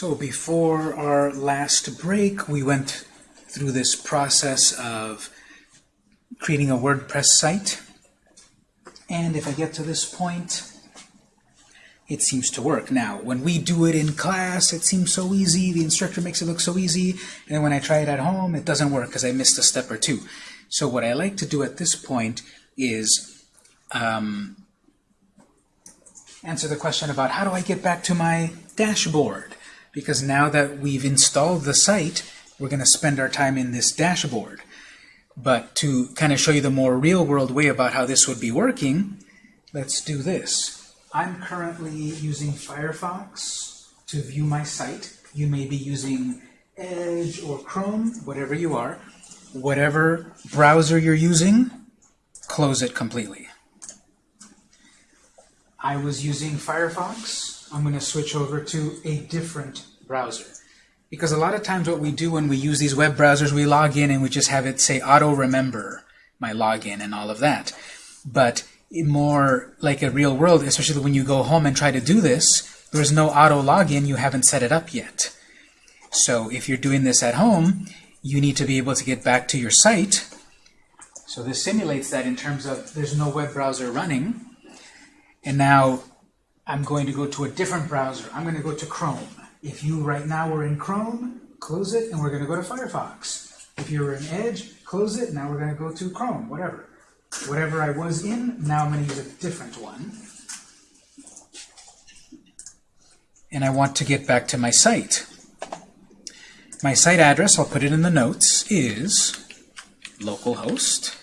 So before our last break, we went through this process of creating a WordPress site. And if I get to this point, it seems to work. Now, when we do it in class, it seems so easy. The instructor makes it look so easy. And when I try it at home, it doesn't work because I missed a step or two. So what I like to do at this point is um, answer the question about how do I get back to my dashboard? Because now that we've installed the site, we're going to spend our time in this dashboard. But to kind of show you the more real-world way about how this would be working, let's do this. I'm currently using Firefox to view my site. You may be using Edge or Chrome, whatever you are. Whatever browser you're using, close it completely. I was using Firefox. I'm going to switch over to a different browser. Because a lot of times what we do when we use these web browsers, we log in and we just have it say auto-remember my login and all of that. But more like a real world, especially when you go home and try to do this, there's no auto login, you haven't set it up yet. So if you're doing this at home, you need to be able to get back to your site. So this simulates that in terms of there's no web browser running. And now I'm going to go to a different browser. I'm going to go to Chrome. If you right now are in Chrome, close it, and we're going to go to Firefox. If you're in Edge, close it, now we're going to go to Chrome, whatever. Whatever I was in, now I'm going to use a different one. And I want to get back to my site. My site address, I'll put it in the notes, is localhost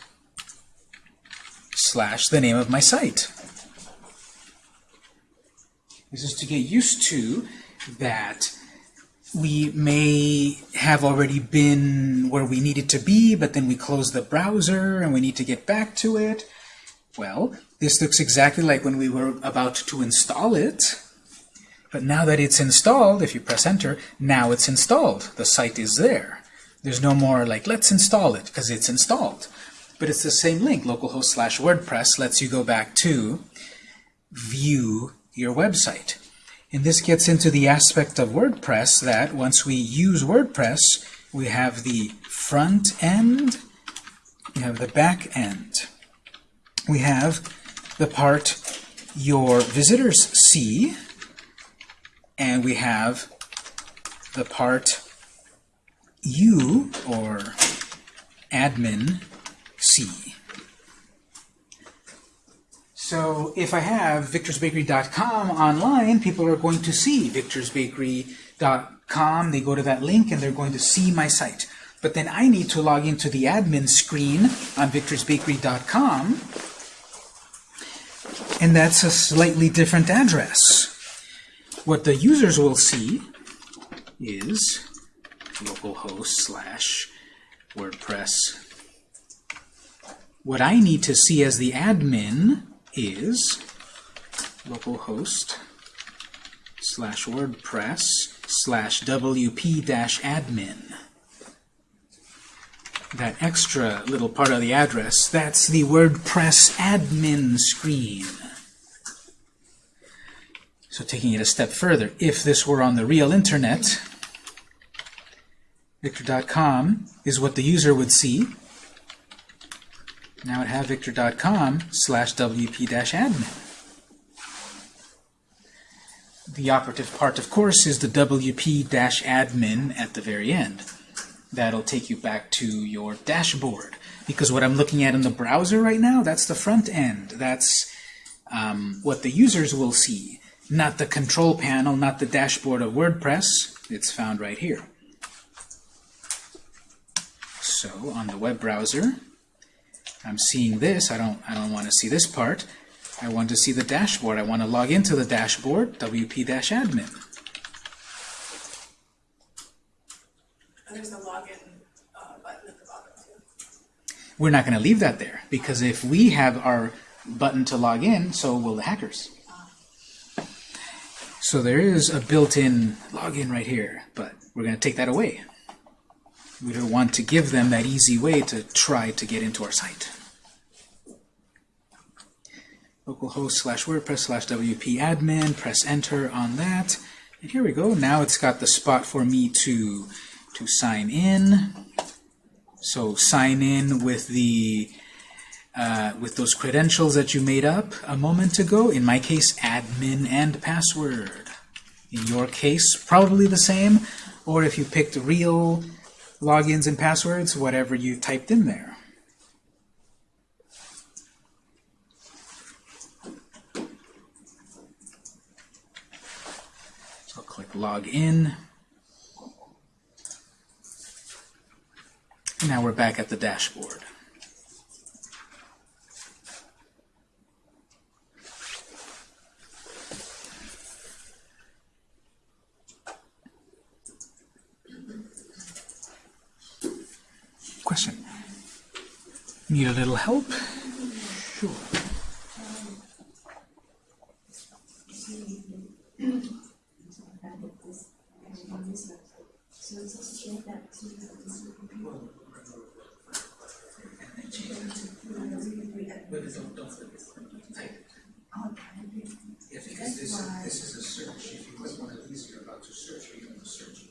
slash the name of my site. Is to get used to that we may have already been where we needed to be, but then we close the browser and we need to get back to it. Well, this looks exactly like when we were about to install it. But now that it's installed, if you press enter, now it's installed. The site is there. There's no more like, let's install it, because it's installed. But it's the same link, localhost slash WordPress lets you go back to view your website. And this gets into the aspect of WordPress that once we use WordPress, we have the front end, we have the back end. We have the part your visitors see, and we have the part you, or admin, see. So if I have victorsbakery.com online, people are going to see victorsbakery.com. They go to that link and they're going to see my site. But then I need to log into the admin screen on victorsbakery.com, and that's a slightly different address. What the users will see is localhost slash WordPress. What I need to see as the admin is localhost slash WordPress slash WP-admin. That extra little part of the address, that's the WordPress admin screen. So taking it a step further, if this were on the real internet, victor.com is what the user would see, now at havevictor.com slash wp-admin. The operative part, of course, is the wp-admin at the very end. That'll take you back to your dashboard. Because what I'm looking at in the browser right now, that's the front end. That's um, what the users will see, not the control panel, not the dashboard of WordPress. It's found right here. So on the web browser, I'm seeing this. I don't, I don't want to see this part. I want to see the dashboard. I want to log into the dashboard, wp-admin. There's a login uh, button at the bottom too. We're not going to leave that there, because if we have our button to log in, so will the hackers. So there is a built-in login right here, but we're going to take that away. We don't want to give them that easy way to try to get into our site. Localhost slash WordPress slash WP admin, press enter on that, And here we go. Now it's got the spot for me to to sign in. So sign in with the uh, with those credentials that you made up a moment ago. In my case, admin and password. In your case, probably the same. Or if you picked real logins and passwords, whatever you typed in there. So I'll click log in. Now we're back at the dashboard. Question. Need a little help? Sure. Yeah, because this, this is a search. If you click one of these, you're about to search, you're going to search.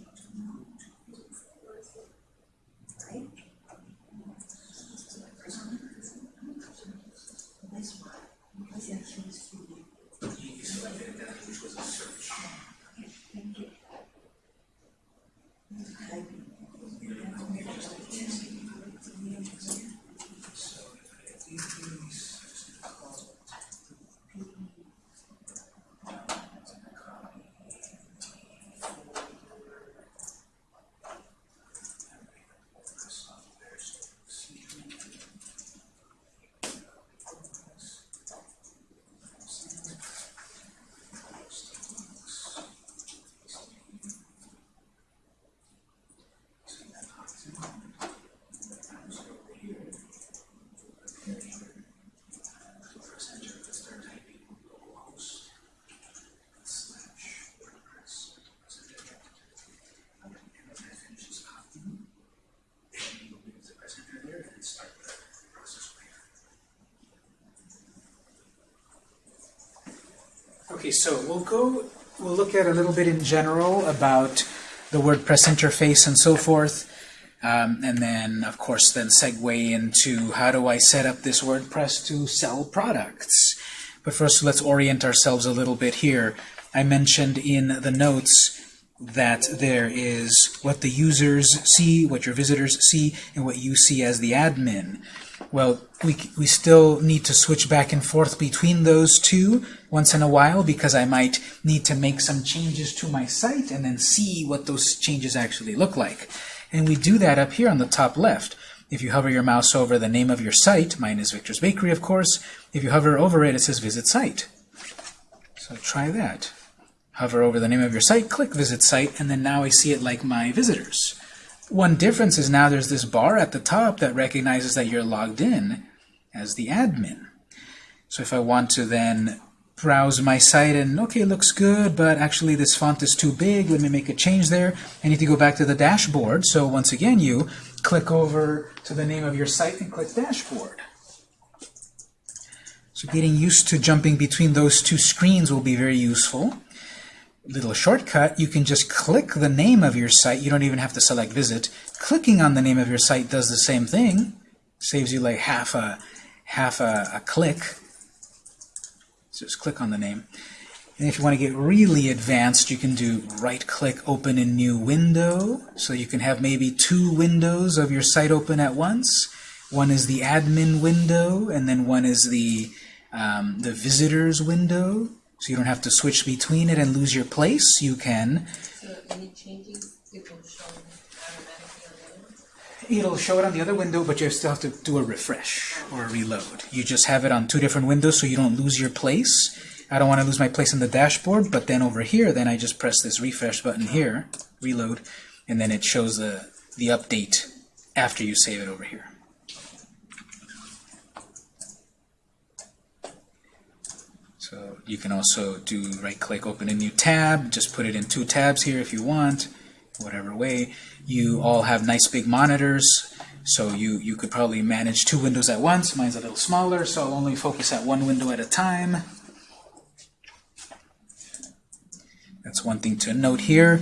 Okay, so we'll go, we'll look at a little bit in general about the WordPress interface and so forth. Um, and then, of course, then segue into how do I set up this WordPress to sell products. But first, let's orient ourselves a little bit here. I mentioned in the notes that there is what the users see, what your visitors see, and what you see as the admin. Well, we, we still need to switch back and forth between those two once in a while because I might need to make some changes to my site and then see what those changes actually look like. And we do that up here on the top left. If you hover your mouse over the name of your site, mine is Victor's Bakery, of course, if you hover over it, it says Visit Site. So try that. Hover over the name of your site, click Visit Site, and then now I see it like my visitors. One difference is now there's this bar at the top that recognizes that you're logged in as the admin. So if I want to then browse my site and, okay, looks good, but actually this font is too big, let me make a change there. I need to go back to the dashboard. So once again, you click over to the name of your site and click Dashboard. So getting used to jumping between those two screens will be very useful little shortcut, you can just click the name of your site. You don't even have to select visit. Clicking on the name of your site does the same thing. Saves you like half a half a, a click. So just click on the name. And if you want to get really advanced, you can do right-click, open in new window. So you can have maybe two windows of your site open at once. One is the admin window, and then one is the um, the visitors window. So you don't have to switch between it and lose your place. You can. So any changes, it will show automatically on? It'll show it on the other window, but you still have to do a refresh or a reload. You just have it on two different windows so you don't lose your place. I don't want to lose my place in the dashboard, but then over here, then I just press this refresh button here, reload, and then it shows the, the update after you save it over here. So you can also do right-click, open a new tab, just put it in two tabs here if you want, whatever way. You all have nice big monitors, so you, you could probably manage two windows at once. Mine's a little smaller, so I'll only focus at one window at a time. That's That's one thing to note here.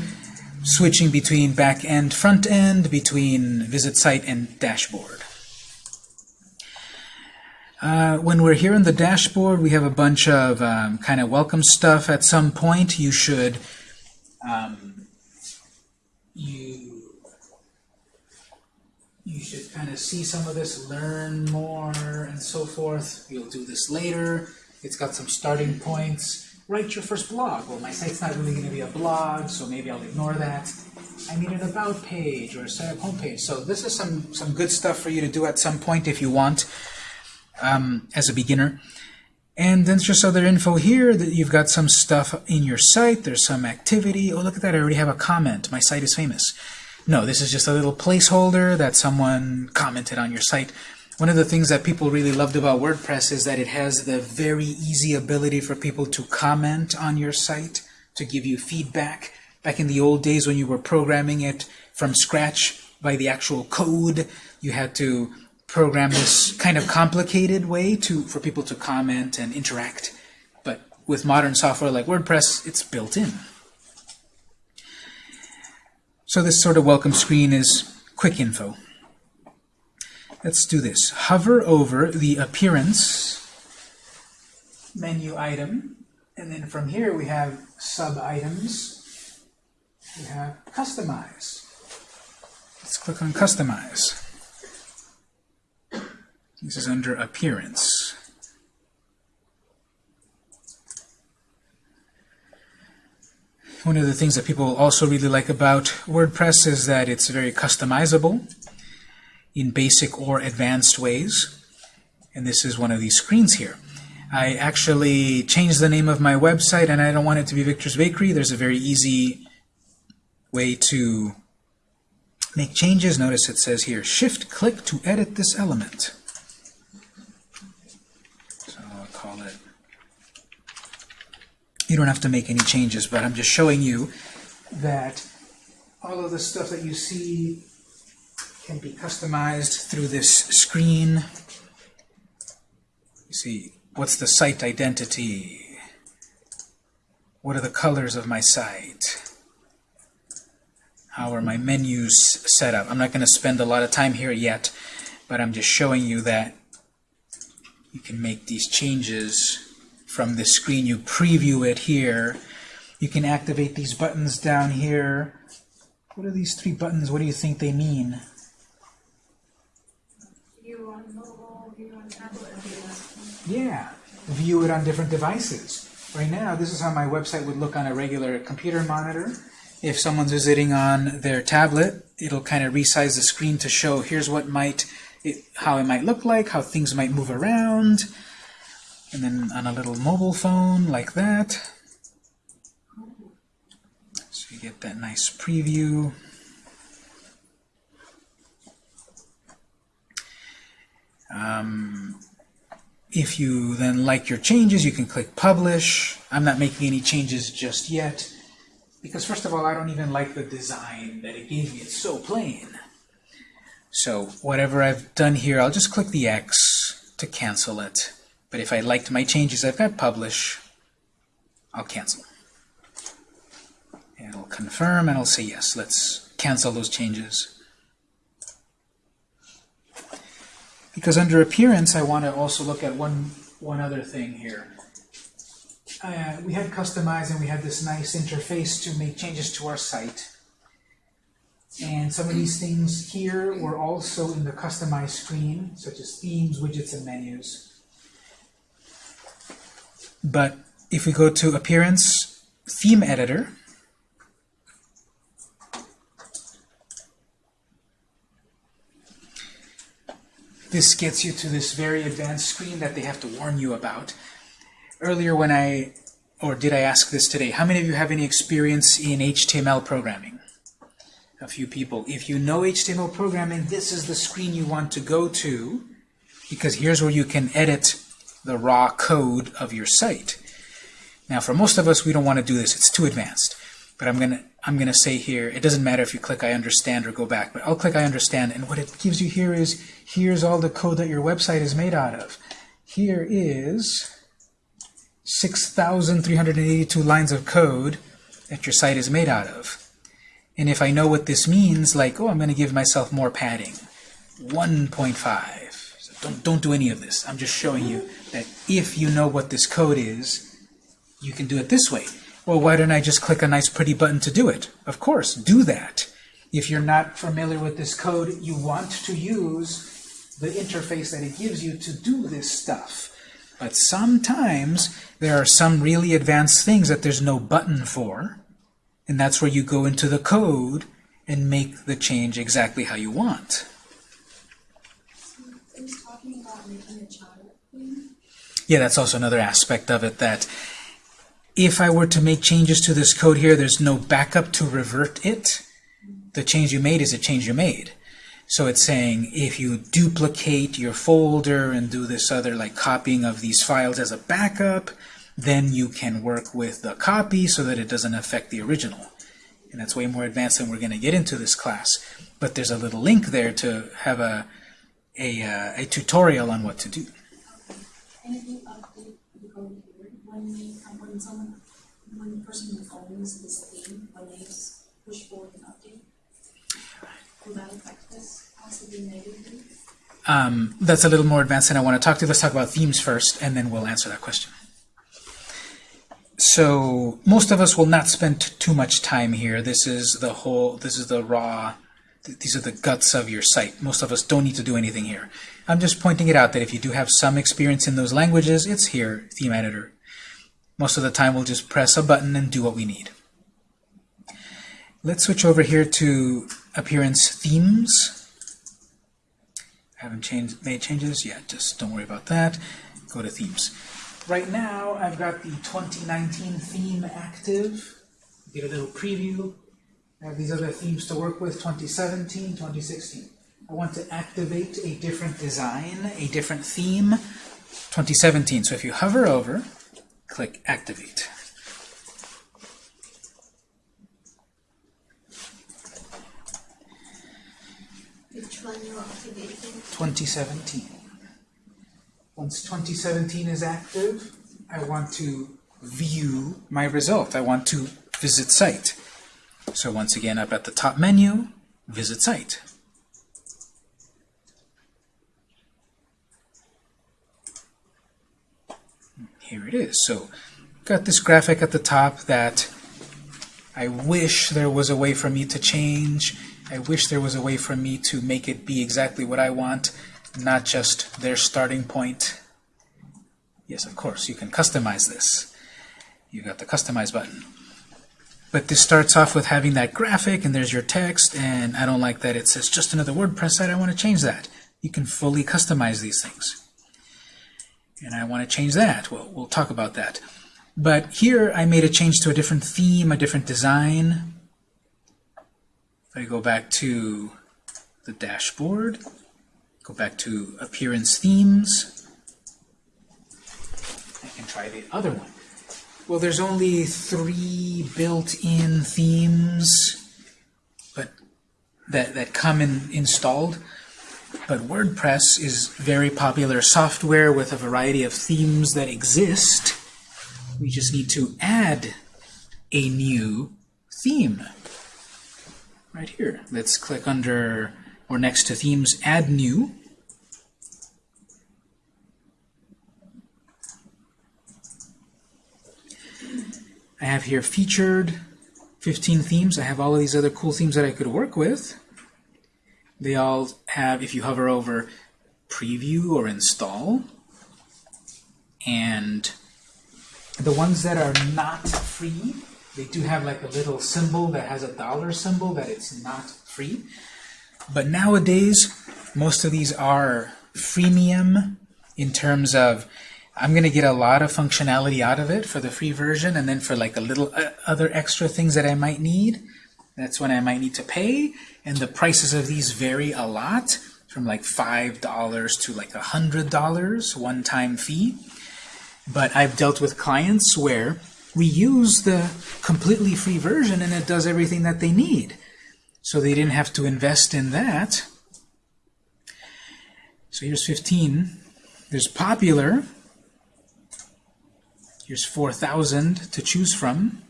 Switching between back end, front end, between visit site and dashboard. Uh, when we're here in the dashboard, we have a bunch of um, kind of welcome stuff. At some point, you should um, you you should kind of see some of this, learn more, and so forth. You'll do this later. It's got some starting points. Write your first blog. Well, my site's not really going to be a blog, so maybe I'll ignore that. I need an about page or a setup homepage. So this is some some good stuff for you to do at some point if you want um, as a beginner. And then just other info here that you've got some stuff in your site. There's some activity. Oh, look at that. I already have a comment. My site is famous. No, this is just a little placeholder that someone commented on your site. One of the things that people really loved about WordPress is that it has the very easy ability for people to comment on your site, to give you feedback. Back in the old days when you were programming it from scratch by the actual code, you had to program this kind of complicated way to for people to comment and interact. But with modern software like WordPress, it's built in. So this sort of welcome screen is quick info. Let's do this. Hover over the appearance menu item, and then from here we have sub-items. We have customize. Let's click on customize. This is under appearance. One of the things that people also really like about WordPress is that it's very customizable in basic or advanced ways. And this is one of these screens here. I actually changed the name of my website and I don't want it to be Victor's Bakery. There's a very easy way to make changes. Notice it says here, shift click to edit this element. So I'll call it you don't have to make any changes, but I'm just showing you that all of the stuff that you see can be customized through this screen. You see, what's the site identity? What are the colors of my site? How are my menus set up? I'm not going to spend a lot of time here yet, but I'm just showing you that you can make these changes from this screen. You preview it here. You can activate these buttons down here. What are these three buttons? What do you think they mean? View on mobile, view on tablet. Yeah, view it on different devices. Right now, this is how my website would look on a regular computer monitor. If someone's visiting on their tablet, it'll kind of resize the screen to show here's what might, it, how it might look like, how things might move around. And then on a little mobile phone like that. So you get that nice preview. Um, if you then like your changes, you can click Publish. I'm not making any changes just yet because first of all, I don't even like the design that it gave me. It's so plain. So whatever I've done here, I'll just click the X to cancel it. But if I liked my changes, I've got Publish. I'll cancel. And it'll confirm, and I'll say yes. Let's cancel those changes. Because under Appearance, I want to also look at one, one other thing here. Uh, we had Customize, and we had this nice interface to make changes to our site. And some of these things here were also in the Customize screen, such as themes, widgets, and menus. But if we go to Appearance, Theme Editor, this gets you to this very advanced screen that they have to warn you about. Earlier when I, or did I ask this today, how many of you have any experience in HTML programming? A few people. If you know HTML programming, this is the screen you want to go to, because here's where you can edit the raw code of your site. Now, for most of us, we don't want to do this. It's too advanced. But I'm gonna I'm gonna say here, it doesn't matter if you click I understand or go back, but I'll click I understand, and what it gives you here is here's all the code that your website is made out of. Here is 6,382 lines of code, that your site is made out of. And if I know what this means, like, oh, I'm going to give myself more padding, 1.5. So don't, don't do any of this. I'm just showing you that if you know what this code is, you can do it this way. Well, why don't I just click a nice pretty button to do it? Of course, do that. If you're not familiar with this code, you want to use the interface that it gives you to do this stuff. But sometimes there are some really advanced things that there's no button for, and that's where you go into the code and make the change exactly how you want. Yeah, that's also another aspect of it that if I were to make changes to this code here, there's no backup to revert it. The change you made is a change you made. So it's saying if you duplicate your folder and do this other like copying of these files as a backup, then you can work with the copy so that it doesn't affect the original. And that's way more advanced than we're going to get into this class. But there's a little link there to have a, a, uh, a tutorial on what to do. And if you update the code here, when you, when someone, when the person who owns this theme, when they s- push forward an update, will that affect this possibly negatively? Um, that's a little more advanced than I want to talk to. Let's talk about themes first, and then we'll answer that question. So most of us will not spend too much time here. This is the whole, this is the raw, th- these are the guts of your site. Most of us don't need to do anything here. I'm just pointing it out that if you do have some experience in those languages, it's here, Theme Editor. Most of the time we'll just press a button and do what we need. Let's switch over here to Appearance Themes. I haven't changed, made changes yet, just don't worry about that. Go to Themes. Right now, I've got the 2019 theme active. Get a little preview. I have these other themes to work with, 2017, 2016. I want to activate a different design, a different theme, 2017. So if you hover over, click Activate. Which one you're activating? 2017. Once 2017 is active, I want to view my result. I want to visit site. So once again, up at the top menu, visit site. Here it is. So got this graphic at the top that I wish there was a way for me to change. I wish there was a way for me to make it be exactly what I want, not just their starting point. Yes, of course, you can customize this. You got the Customize button. But this starts off with having that graphic, and there's your text, and I don't like that it says just another WordPress site. I want to change that. You can fully customize these things. And I want to change that. Well, we'll talk about that. But here I made a change to a different theme, a different design. If I go back to the dashboard, go back to Appearance Themes, I can try the other one. Well, there's only three built-in themes but that, that come in installed. But WordPress is very popular software with a variety of themes that exist. We just need to add a new theme. Right here. Let's click under, or next to Themes, Add New. I have here featured 15 themes. I have all of these other cool themes that I could work with. They all have, if you hover over preview or install, and the ones that are not free, they do have like a little symbol that has a dollar symbol that it's not free. But nowadays, most of these are freemium in terms of I'm going to get a lot of functionality out of it for the free version, and then for like a little uh, other extra things that I might need, that's when I might need to pay. And the prices of these vary a lot, from like $5 to like $100 one-time fee. But I've dealt with clients where we use the completely free version and it does everything that they need. So they didn't have to invest in that. So here's 15. There's popular. Here's 4,000 to choose from.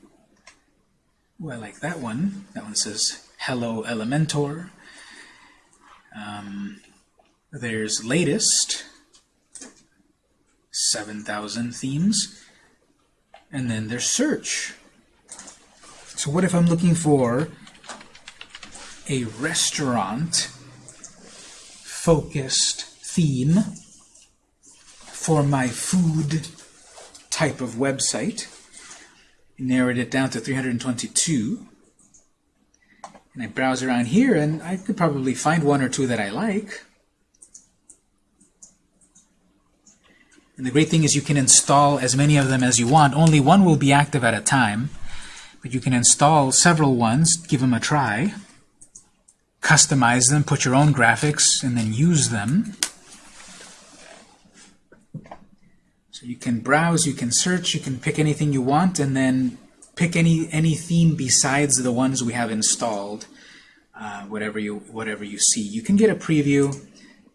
Ooh, I like that one. That one says Hello Elementor. Um, there's latest, 7,000 themes. And then there's search. So what if I'm looking for a restaurant focused theme for my food type of website? narrowed it down to 322. And I browse around here, and I could probably find one or two that I like. And the great thing is you can install as many of them as you want. Only one will be active at a time. But you can install several ones, give them a try, customize them, put your own graphics, and then use them. So you can browse, you can search, you can pick anything you want, and then pick any any theme besides the ones we have installed. Uh, whatever you whatever you see, you can get a preview.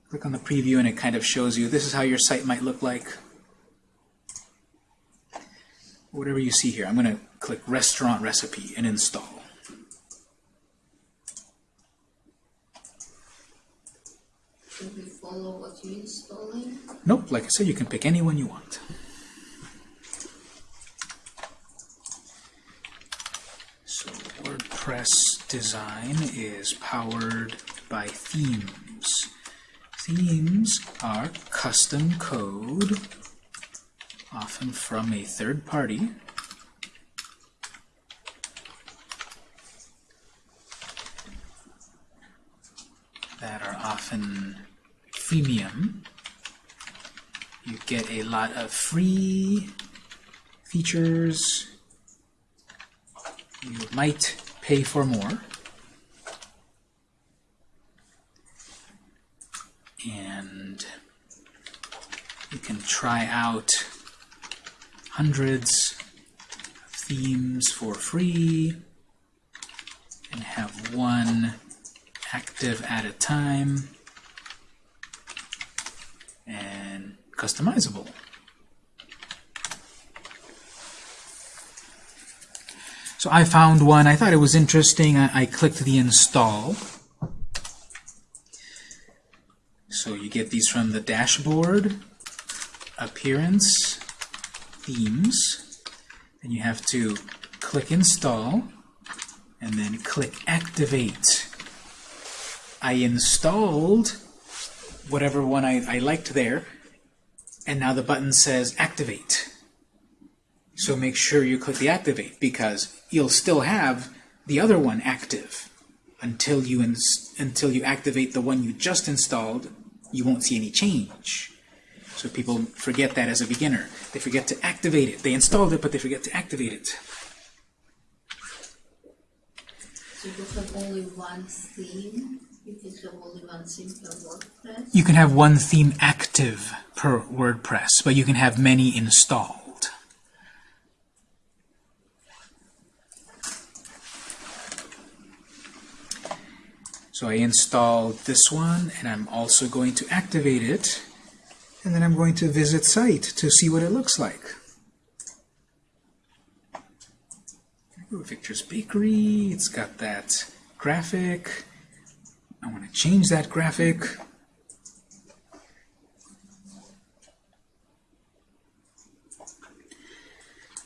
Click on the preview, and it kind of shows you this is how your site might look like. Whatever you see here, I'm going to click Restaurant Recipe and install. Should we follow what you're installing? Nope, like I said, you can pick any one you want. So WordPress design is powered by themes. Themes are custom code, often from a third party. that are often freemium. You get a lot of free features. You might pay for more. And you can try out hundreds of themes for free and have one active at a time and customizable. So I found one, I thought it was interesting, I, I clicked the install. So you get these from the dashboard, appearance, themes, and you have to click install and then click activate. I installed whatever one I, I liked there, and now the button says activate. So make sure you click the activate because you'll still have the other one active until you until you activate the one you just installed. You won't see any change. So people forget that as a beginner. They forget to activate it. They installed it, but they forget to activate it. So you have only one theme? You can have one theme active per WordPress, but you can have many installed. So I installed this one, and I'm also going to activate it, and then I'm going to visit site to see what it looks like. Victor's Bakery, it's got that graphic. I want to change that graphic.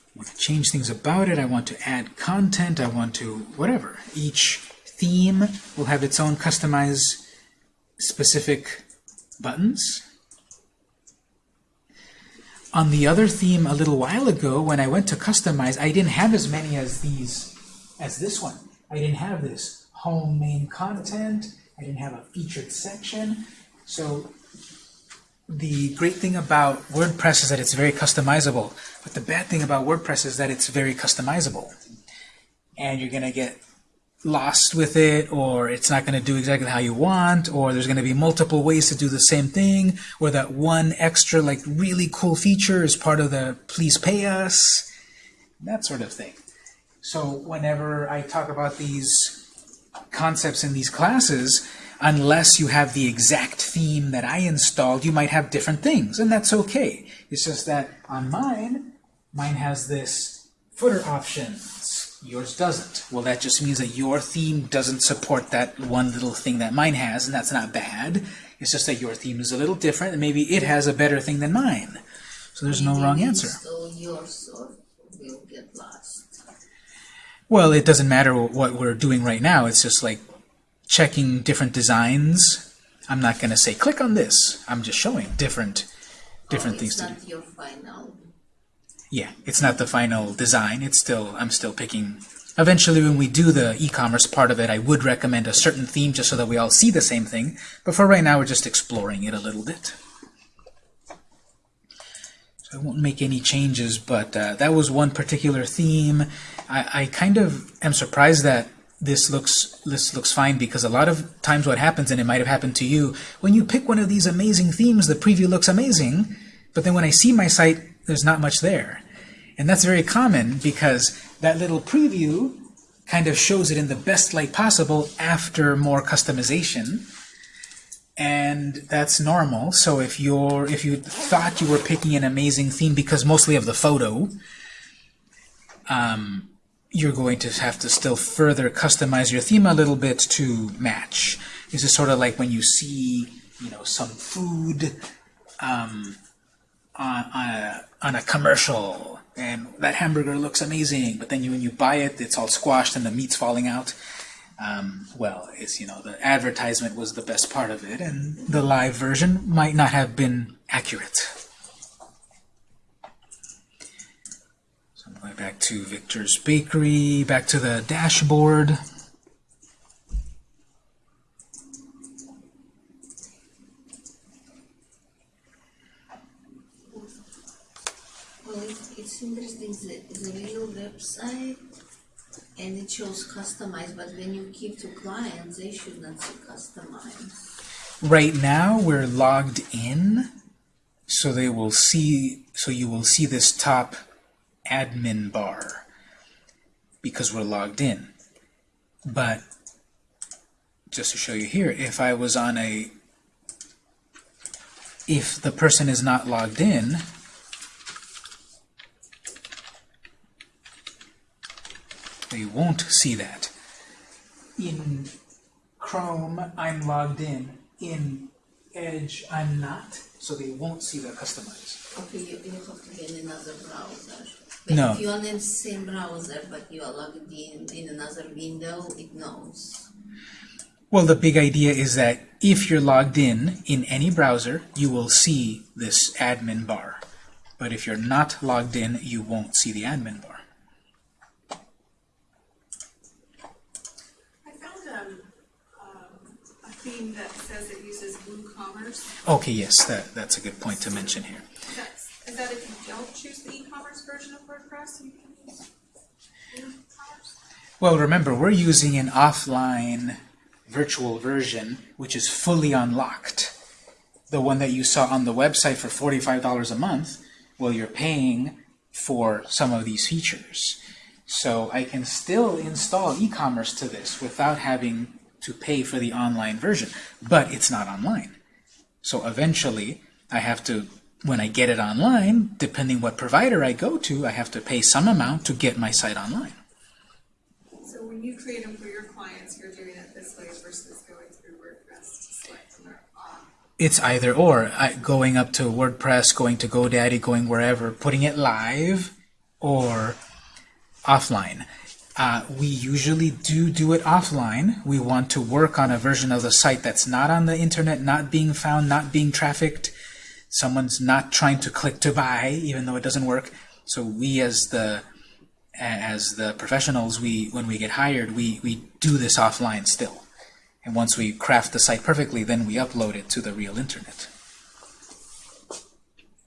I want to change things about it. I want to add content. I want to whatever. Each theme will have its own customized specific buttons. On the other theme a little while ago, when I went to customize, I didn't have as many as these, as this one. I didn't have this home main content. I didn't have a featured section. So the great thing about WordPress is that it's very customizable. But the bad thing about WordPress is that it's very customizable. And you're going to get lost with it, or it's not going to do exactly how you want, or there's going to be multiple ways to do the same thing, or that one extra, like, really cool feature is part of the please pay us, that sort of thing. So whenever I talk about these concepts in these classes, unless you have the exact theme that I installed, you might have different things, and that's okay. It's just that on mine, mine has this footer options, yours doesn't. Well, that just means that your theme doesn't support that one little thing that mine has, and that's not bad. It's just that your theme is a little different, and maybe it has a better thing than mine. So there's no wrong answer. So will get lost. Well, it doesn't matter what we're doing right now. It's just like checking different designs. I'm not going to say click on this. I'm just showing different different oh, things it's to do. not your final. Yeah, it's not the final design. It's still I'm still picking. Eventually, when we do the e-commerce part of it, I would recommend a certain theme just so that we all see the same thing. But for right now, we're just exploring it a little bit. So I won't make any changes, but uh, that was one particular theme. I, I kind of am surprised that this looks this looks fine because a lot of times what happens, and it might have happened to you, when you pick one of these amazing themes, the preview looks amazing, but then when I see my site, there's not much there. And that's very common because that little preview kind of shows it in the best light possible after more customization. And that's normal. So if you're if you thought you were picking an amazing theme because mostly of the photo, um, you're going to have to still further customize your theme a little bit to match. This is sort of like when you see, you know, some food um, on, on, a, on a commercial, and that hamburger looks amazing, but then you, when you buy it, it's all squashed and the meat's falling out. Um, well, it's, you know, the advertisement was the best part of it, and the live version might not have been accurate. So I'm going back to Victor's Bakery, back to the dashboard. Well, it's interesting. The, the real website and it shows customized, but when you give to clients, they should not see customized. Right now we're logged in, so they will see so you will see this top admin bar because we're logged in. But just to show you here, if I was on a if the person is not logged in, they won't see that. In Chrome, I'm logged in. In Edge, I'm not, so they won't see the customize. Okay, you, you have to get another browser. But No. if you are in the same browser, but you are logged in in another window, it knows. Well, the big idea is that if you're logged in in any browser, you will see this admin bar. But if you're not logged in, you won't see the admin bar. I found um, um, a theme that says it uses WooCommerce. Okay, yes, that, that's a good point to mention here. Is that, is that if you don't choose the e-commerce version of WordPress, you can use WooCommerce? Well, remember, we're using an offline virtual version, which is fully unlocked. The one that you saw on the website for $45 a month, well, you're paying for some of these features. So I can still install e-commerce to this without having to pay for the online version, but it's not online. So eventually, I have to, when I get it online, depending what provider I go to, I have to pay some amount to get my site online. So when you create them for your clients, you're doing it this way versus going through WordPress to select them off. It's either or. I, going up to WordPress, going to GoDaddy, going wherever, putting it live, or offline. Uh, we usually do do it offline. We want to work on a version of the site that's not on the internet, not being found, not being trafficked. Someone's not trying to click to buy, even though it doesn't work. So we, as the as the professionals, we when we get hired, we we do this offline still. And once we craft the site perfectly, then we upload it to the real internet.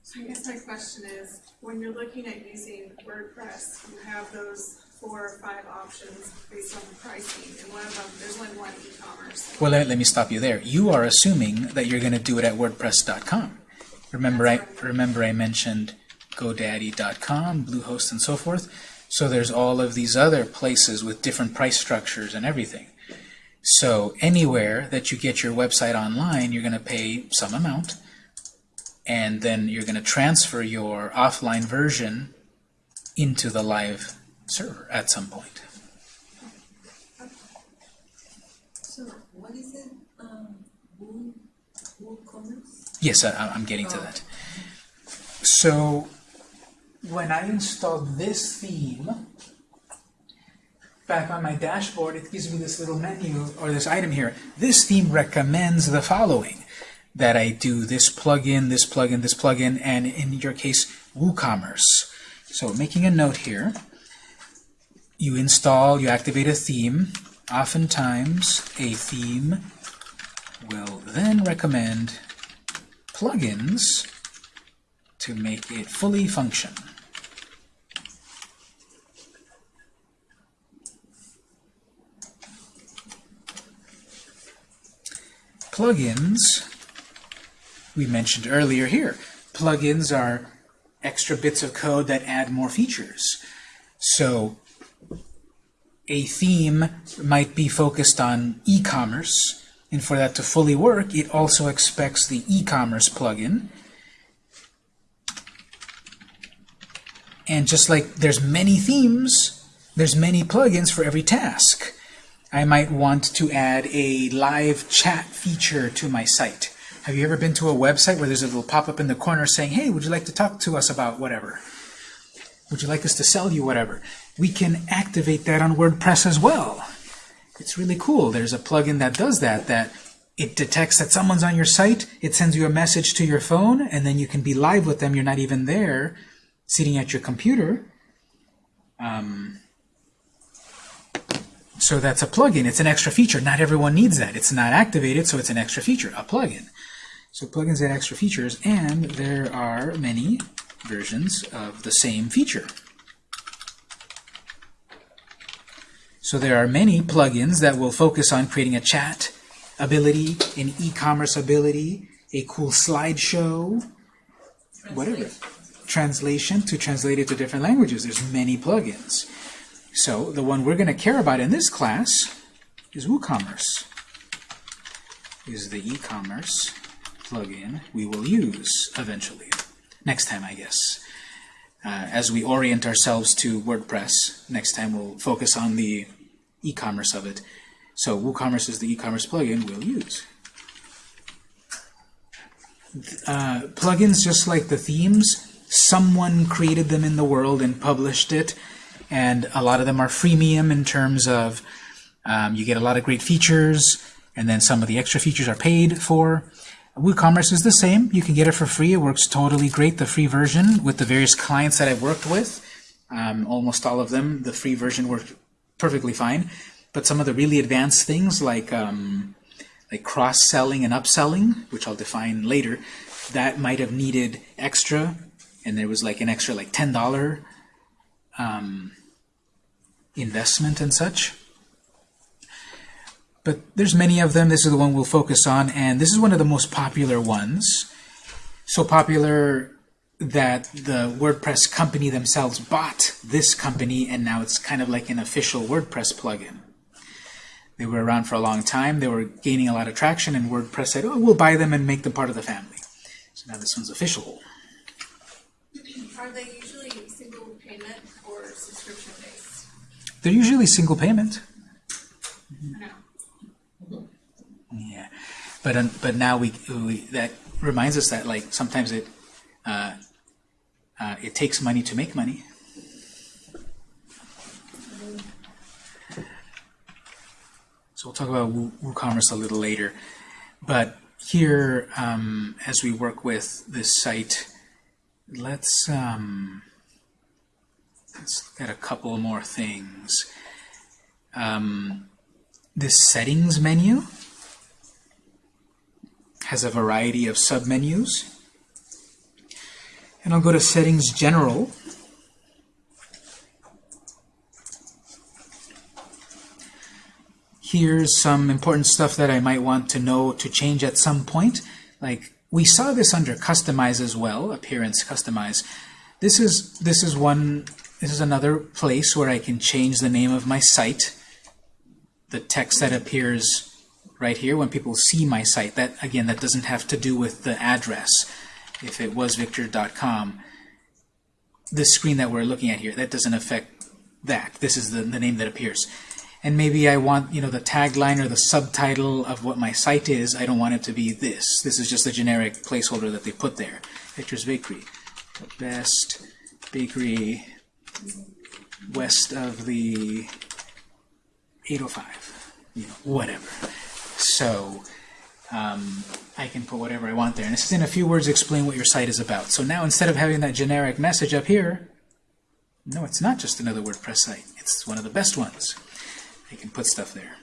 So I guess my question is, when you're looking at using WordPress, you have those four or five options based on the pricing, and one of them, there's only one e-commerce. Well, let, let me stop you there. You are assuming that you're going to do it at WordPress.com. Remember I, remember I mentioned GoDaddy.com, Bluehost, and so forth. So there's all of these other places with different price structures and everything. So anywhere that you get your website online, you're going to pay some amount, and then you're going to transfer your offline version into the live server at some point. So what is it? Um Yes, I, I'm getting to that. So when I install this theme back on my dashboard, it gives me this little menu or this item here. This theme recommends the following that I do this plugin, this plugin, this plugin, and in your case, WooCommerce. So making a note here, you install, you activate a theme. Oftentimes, a theme will then recommend plugins to make it fully function. Plugins, we mentioned earlier here. Plugins are extra bits of code that add more features. So a theme might be focused on e-commerce, and for that to fully work, it also expects the e-commerce plugin. And just like there's many themes, there's many plugins for every task. I might want to add a live chat feature to my site. Have you ever been to a website where there's a little pop-up in the corner saying, hey, would you like to talk to us about whatever? Would you like us to sell you whatever? We can activate that on WordPress as well. It's really cool. There's a plugin that does that, that it detects that someone's on your site, it sends you a message to your phone, and then you can be live with them. You're not even there, sitting at your computer. Um, so that's a plugin. It's an extra feature. Not everyone needs that. It's not activated, so it's an extra feature, a plugin. So plugins add extra features, and there are many versions of the same feature. So there are many plugins that will focus on creating a chat ability, an e-commerce ability, a cool slideshow, whatever. Translation to translate it to different languages. There's many plugins. So the one we're going to care about in this class is WooCommerce. Is the e-commerce plugin we will use eventually. Next time, I guess. Uh, as we orient ourselves to WordPress, next time we'll focus on the e-commerce of it. So WooCommerce is the e-commerce plugin we'll use. Uh, plugins, just like the themes, someone created them in the world and published it, and a lot of them are freemium in terms of um, you get a lot of great features, and then some of the extra features are paid for. WooCommerce is the same. You can get it for free. It works totally great, the free version, with the various clients that I've worked with. Um, almost all of them, the free version worked perfectly fine. But some of the really advanced things like um, like cross-selling and upselling, which I'll define later, that might have needed extra, and there was like an extra like $10 um, investment and such. But there's many of them. This is the one we'll focus on, and this is one of the most popular ones. So popular that the WordPress company themselves bought this company, and now it's kind of like an official WordPress plugin. They were around for a long time. They were gaining a lot of traction, and WordPress said, oh, we'll buy them and make them part of the family. So now this one's official. Are they usually single payment or subscription based? They're usually single payment. No. Yeah, but um, but now we, we that reminds us that like sometimes it uh, uh, it takes money to make money. So we'll talk about Woo- WooCommerce a little later. But here, um, as we work with this site, let's um, let's look at a couple more things. Um, this settings menu has a variety of submenus. And I'll go to Settings General. Here's some important stuff that I might want to know to change at some point. Like we saw this under Customize as well, Appearance Customize. This is this is one this is another place where I can change the name of my site. The text that appears right here when people see my site. That again, that doesn't have to do with the address. If it was victor.com, the screen that we're looking at here, that doesn't affect that. This is the, the name that appears. and maybe I want, you know, the tagline or the subtitle of what my site is, I don't want it to be this. This is just a generic placeholder that they put there. Victor's Bakery. The best bakery west of the 805. You know, whatever. So, um, I can put whatever I want there. And this is in a few words explain what your site is about. So now instead of having that generic message up here, no, it's not just another WordPress site. It's one of the best ones. I can put stuff there.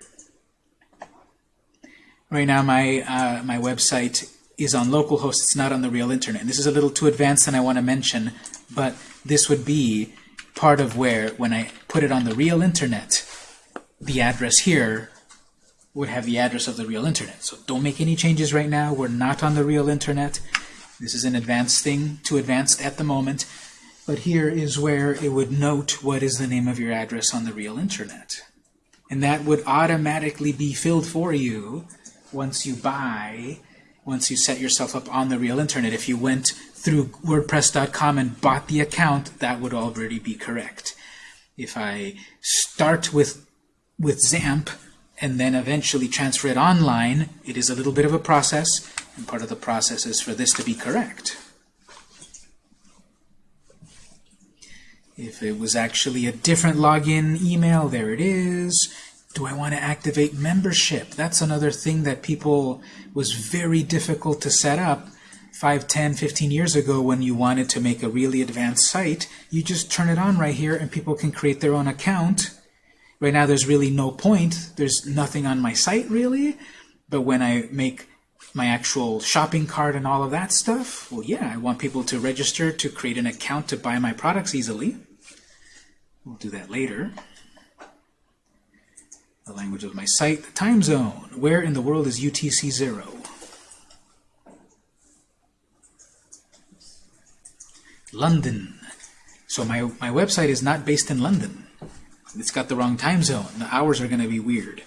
Right now my, uh, my website is on localhost. It's not on the real internet. And this is a little too advanced than I want to mention, but this would be part of where, when I put it on the real internet, the address here would have the address of the real internet. So don't make any changes right now. We're not on the real internet. This is an advanced thing, too advanced at the moment. But here is where it would note what is the name of your address on the real internet. And that would automatically be filled for you once you buy, once you set yourself up on the real internet. If you went through WordPress.com and bought the account, that would already be correct. If I start with, with XAMPP and then eventually transfer it online, it is a little bit of a process, and part of the process is for this to be correct. If it was actually a different login email, there it is. Do I want to activate membership? That's another thing that people was very difficult to set up 5, 10, 15 years ago when you wanted to make a really advanced site. You just turn it on right here and people can create their own account. Right now there's really no point. There's nothing on my site really. But when I make my actual shopping cart and all of that stuff, well, yeah, I want people to register to create an account to buy my products easily. We'll do that later. The language of my site, the time zone. Where in the world is UTC 0? London. So my, my website is not based in London. It's got the wrong time zone. The hours are going to be weird.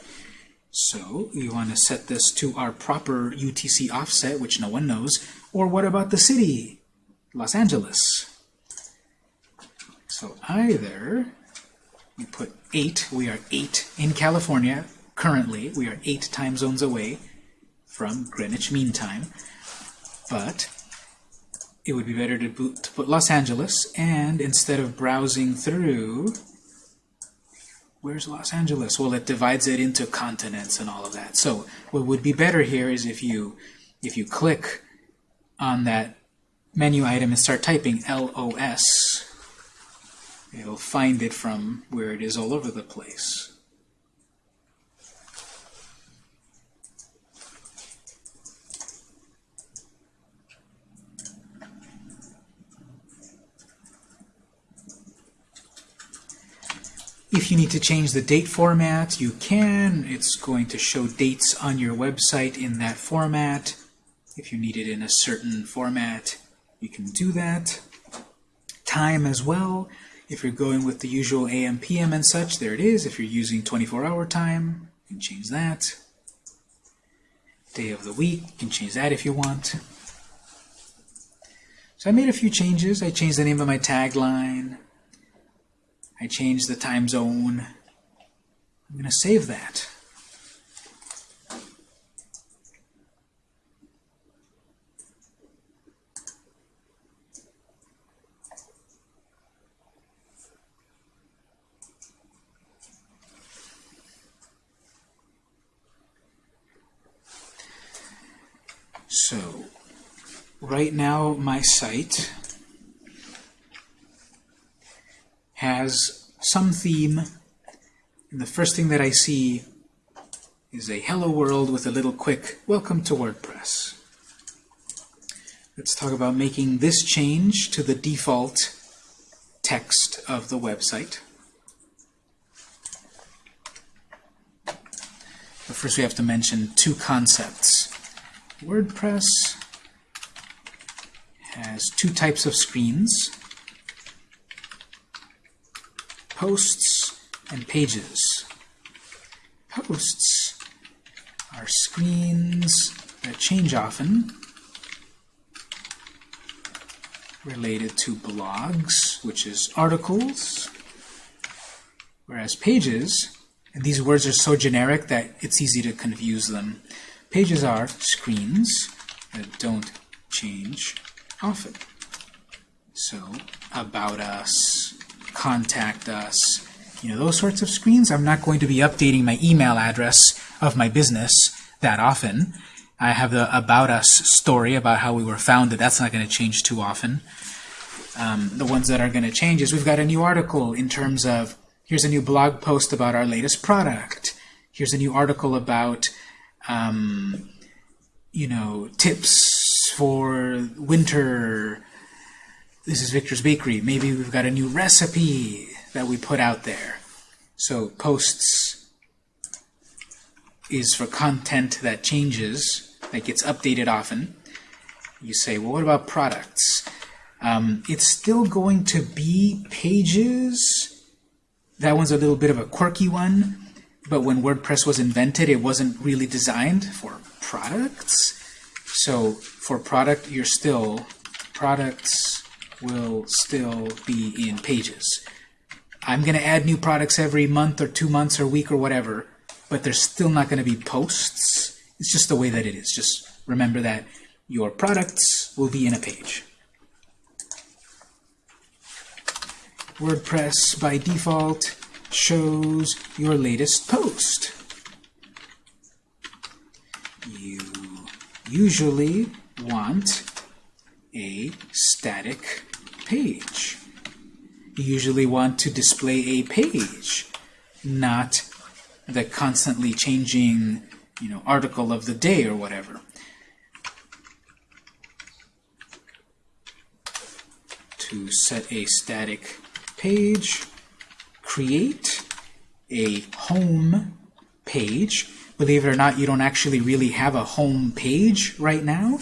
So you want to set this to our proper UTC offset, which no one knows. Or what about the city? Los Angeles. So either we put 8, we are 8 in California currently, we are 8 time zones away from Greenwich Mean Time, but it would be better to, put Los Angeles, and instead of browsing through, where's Los Angeles? Well, it divides it into continents and all of that. So what would be better here is if you if you click on that menu item and start typing LOS, it'll find it from where it is all over the place. If you need to change the date format, you can. It's going to show dates on your website in that format. If you need it in a certain format, you can do that. Time as well. If you're going with the usual AM, PM and such, there it is. If you're using 24-hour time, you can change that. Day of the week, you can change that if you want. So I made a few changes. I changed the name of my tagline. I changed the time zone. I'm going to save that. So, right now my site has some theme. And the first thing that I see is a hello world with a little quick welcome to WordPress. Let's talk about making this change to the default text of the website. But first we have to mention two concepts. WordPress has two types of screens posts and pages. Posts are screens that change often, related to blogs, which is articles, whereas pages And these words are so generic that it's easy to confuse them. Pages are screens that don't change often. So, about us, contact us, you know, those sorts of screens. I'm not going to be updating my email address of my business that often. I have the About Us story about how we were founded. That's not going to change too often. Um, the ones that are going to change is we've got a new article in terms of here's a new blog post about our latest product. Here's a new article about, um, you know, tips for winter. This is Victor's Bakery. Maybe we've got a new recipe that we put out there. So posts is for content that changes, that gets updated often. You say, well, what about products? Um, it's still going to be pages. That one's a little bit of a quirky one, but when WordPress was invented, it wasn't really designed for products. So for product, you're still, products will still be in pages. I'm going to add new products every month or two months or week or whatever, but there's still not going to be posts. It's just the way that it is. Just remember that your products will be in a page. WordPress by default shows your latest post. You usually want a static page. You usually want to display a page, not the constantly changing you know, article of the day or whatever. To set a static page, create a home page. Believe it or not, you don't actually really have a home page right now.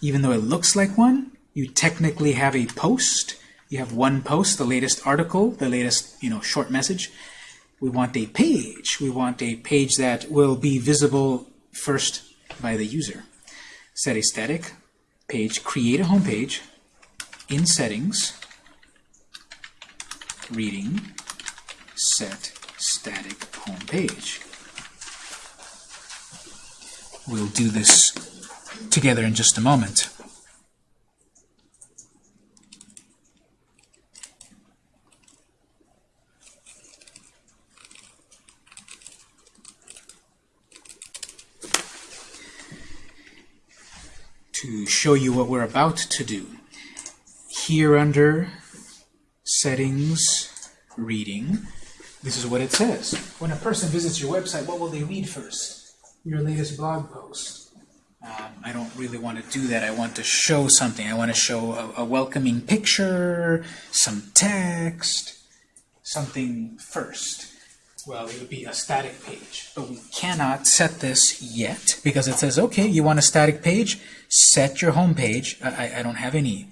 Even though it looks like one, you technically have a post. You have one post, the latest article, the latest you know short message. We want a page. We want a page that will be visible first by the user. Set a static page, create a home page in settings, reading, set static home page. We'll do this together in just a moment. To show you what we're about to do, here under settings, reading, this is what it says. When a person visits your website, what will they read first? Your latest blog post. Um, I don't really want to do that. I want to show something. I want to show a, a welcoming picture, some text, something first. Well, it would be a static page. But we cannot set this yet because it says, okay, you want a static page? Set your home page. I, I- don't have any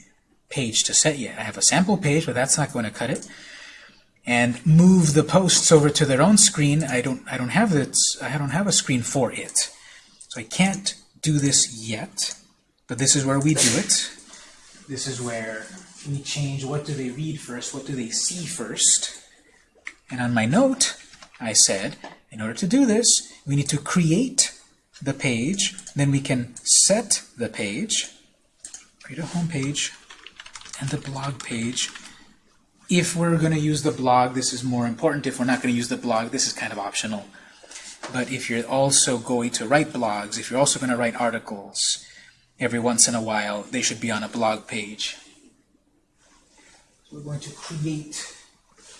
page to set yet. I have a sample page, but that's not going to cut it. And move the posts over to their own screen. I don't. I don't have it. I don't have a screen for it, so I can't do this yet. But this is where we do it. This is where we change what do they read first, what do they see first. And on my note, I said, in order to do this, we need to create the page, then we can set the page, create a home page, and the blog page. If we're going to use the blog, this is more important. If we're not going to use the blog, this is kind of optional. But if you're also going to write blogs, if you're also going to write articles, every once in a while, they should be on a blog page. So we're going to create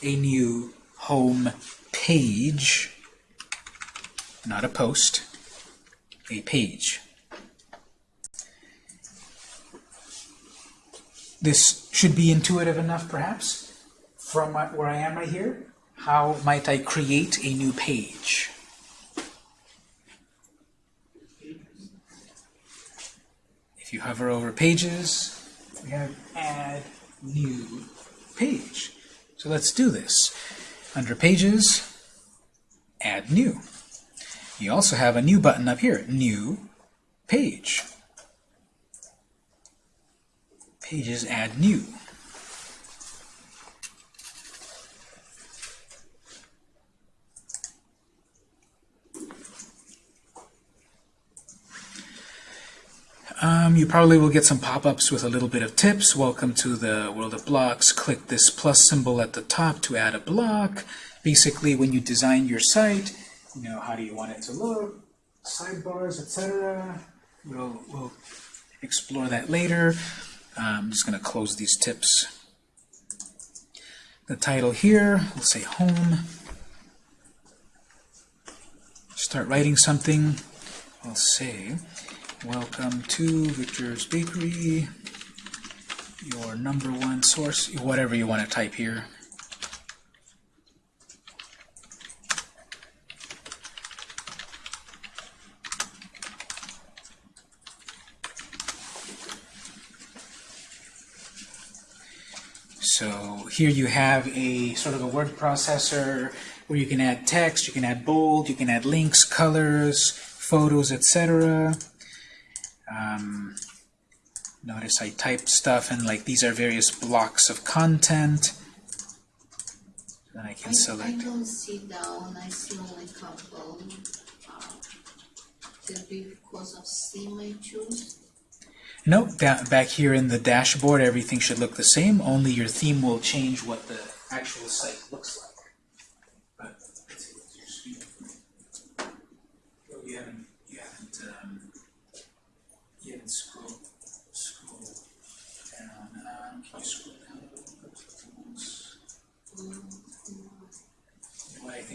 a new home page, not a post, a page. This should be intuitive enough, perhaps, from my, where I am right here. How might I create a new page? If you hover over pages, we have add new page. So let's do this. Under pages, add new. You also have a new button up here, New Page. Pages Add New. Um, you probably will get some pop-ups with a little bit of tips. Welcome to the world of blocks. Click this plus symbol at the top to add a block. Basically, when you design your site, you know, how do you want it to look, sidebars, etc. We'll, we'll explore that later. Uh, I'm just going to close these tips. The title here, we'll say home. Start writing something. I'll say, welcome to Victor's Bakery, your number one source, whatever you want to type here. So here you have a sort of a word processor where you can add text, you can add bold, you can add links, colors, photos, etc. Um, notice I type stuff and like these are various blocks of content. Then I can I, I select. don't see down, I see only couple. Uh, because of I choose. Nope, da back here in the dashboard everything should look the same, only your theme will change what the actual site looks like.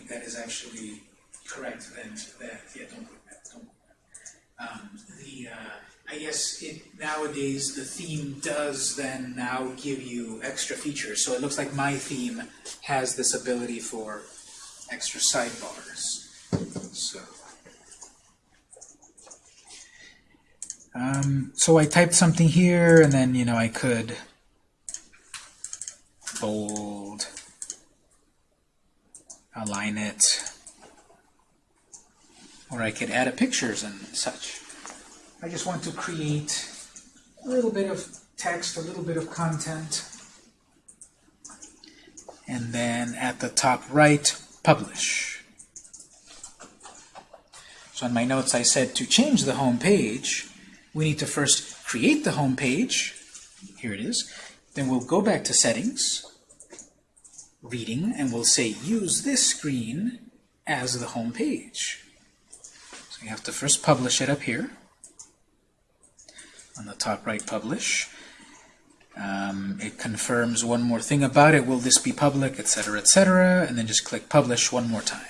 That is actually correct then, that, yeah, don't put that, don't put that. Um, the, uh, I guess it, nowadays the theme does then now give you extra features. So it looks like my theme has this ability for extra sidebars. So, um, so I typed something here, and then you know I could bold, align it, or I could add a pictures and such. I just want to create a little bit of text, a little bit of content, and then at the top right, publish. So in my notes I said to change the home page, we need to first create the home page. Here it is. Then we'll go back to settings, reading, and we'll say use this screen as the home page. So you have to first publish it up here on the top right publish. Um, it confirms one more thing about it. Will this be public, etc., etc., and then just click publish one more time.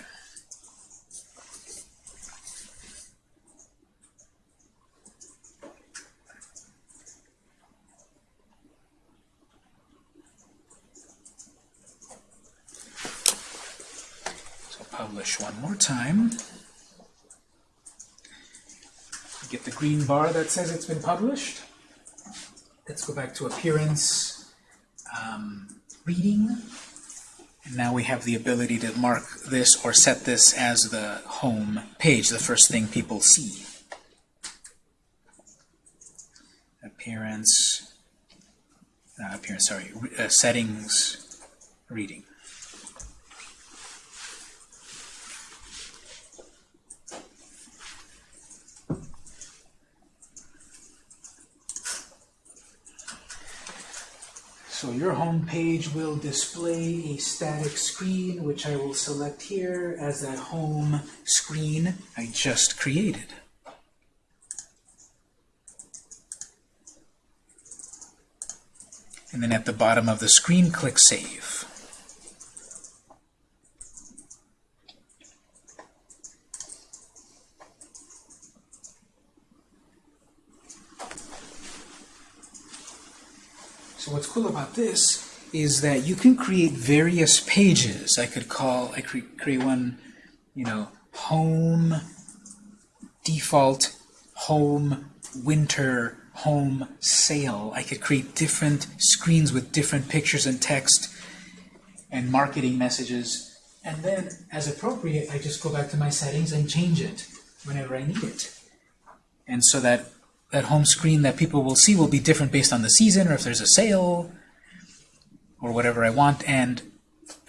So publish one more time. get the green bar that says it's been published. Let's go back to appearance, um, reading, and now we have the ability to mark this or set this as the home page, the first thing people see. Appearance, not appearance, sorry, uh, settings, reading. So your home page will display a static screen, which I will select here as that home screen I just created. And then at the bottom of the screen, click Save. So what's cool about this is that you can create various pages. I could call, I create one, you know, home, default, home, winter, home, sale. I could create different screens with different pictures and text and marketing messages. And then, as appropriate, I just go back to my settings and change it whenever I need it. And so that that home screen that people will see will be different based on the season or if there's a sale or whatever I want and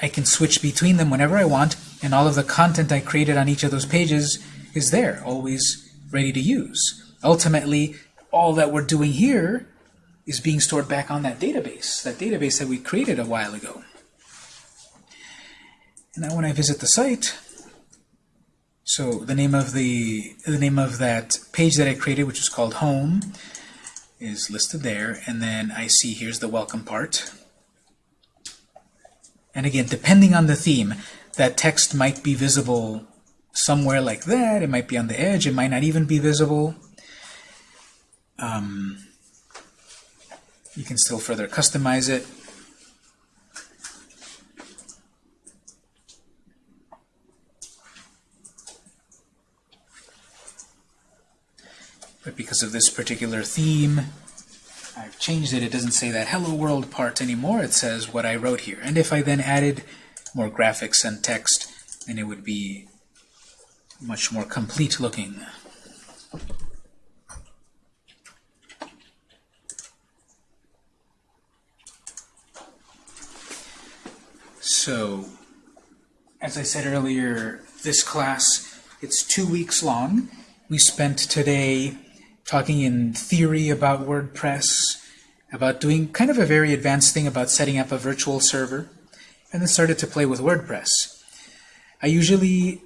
I can switch between them whenever I want and all of the content I created on each of those pages is there always ready to use ultimately all that we're doing here is being stored back on that database, that database that we created a while ago. And now when I visit the site, so the name of the the name of that page that I created, which is called Home, is listed there, and then I see here's the welcome part. And again, depending on the theme, that text might be visible somewhere like that. It might be on the edge. It might not even be visible. Um, you can still further customize it. But because of this particular theme, I've changed it. It doesn't say that hello world part anymore. It says what I wrote here. And if I then added more graphics and text, then it would be much more complete looking. So, as I said earlier, this class, it's two weeks long. We spent today talking in theory about WordPress, about doing kind of a very advanced thing about setting up a virtual server, and then started to play with WordPress. I usually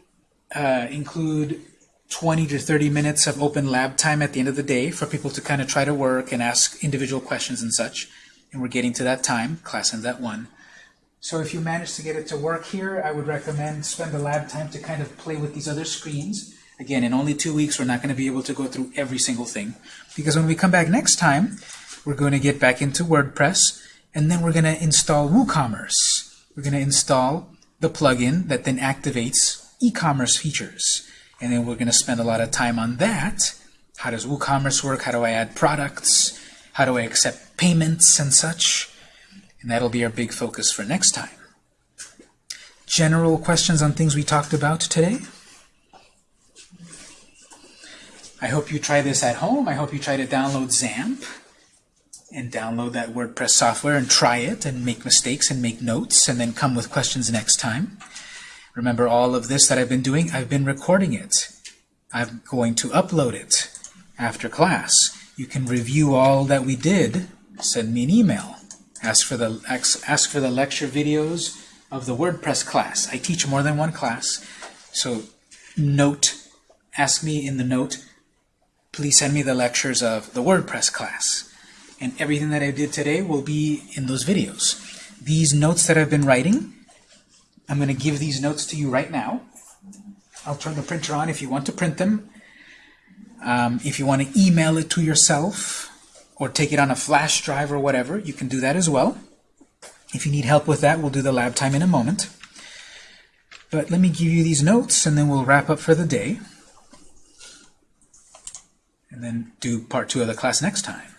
uh, include 20 to 30 minutes of open lab time at the end of the day for people to kind of try to work and ask individual questions and such. And we're getting to that time. Class ends at 1. So if you manage to get it to work here, I would recommend spend the lab time to kind of play with these other screens. Again, in only two weeks, we're not going to be able to go through every single thing. Because when we come back next time, we're going to get back into WordPress, and then we're going to install WooCommerce. We're going to install the plugin that then activates e-commerce features. And then we're going to spend a lot of time on that. How does WooCommerce work? How do I add products? How do I accept payments and such? And that'll be our big focus for next time. General questions on things we talked about today? I hope you try this at home. I hope you try to download XAMPP and download that WordPress software and try it and make mistakes and make notes and then come with questions next time. Remember all of this that I've been doing? I've been recording it. I'm going to upload it after class. You can review all that we did. Send me an email. Ask for the ask, ask for the lecture videos of the WordPress class. I teach more than one class. So note, ask me in the note, please send me the lectures of the WordPress class. And everything that I did today will be in those videos. These notes that I've been writing, I'm going to give these notes to you right now. I'll turn the printer on if you want to print them. Um, if you want to email it to yourself or take it on a flash drive or whatever, you can do that as well. If you need help with that, we'll do the lab time in a moment. But let me give you these notes, and then we'll wrap up for the day. And then do part two of the class next time.